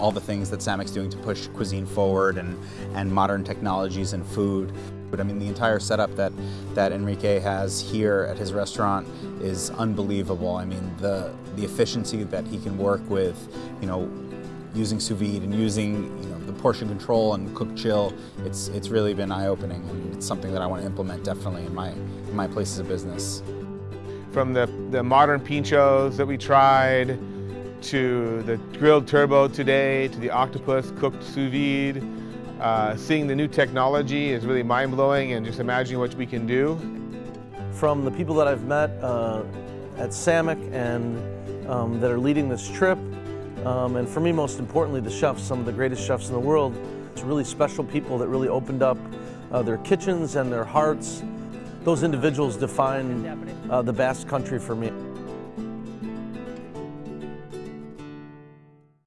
all the things that Sammic's doing to push cuisine forward and, and modern technologies and food. But I mean, the entire setup that, that Enrique has here at his restaurant is unbelievable. I mean, the, the efficiency that he can work with, you know, using sous vide and using you know, the portion control and cook chill, it's, it's really been eye-opening and it's something that I want to implement definitely in my, in my places of business. From the, the modern pinchos that we tried, to the grilled turbot today, to the octopus cooked sous vide, uh, seeing the new technology is really mind-blowing and just imagining what we can do. From the people that I've met uh, at Sammic and um, that are leading this trip, um, and for me, most importantly, the chefs, some of the greatest chefs in the world. It's really special people that really opened up uh, their kitchens and their hearts. Those individuals define uh, the Basque country for me.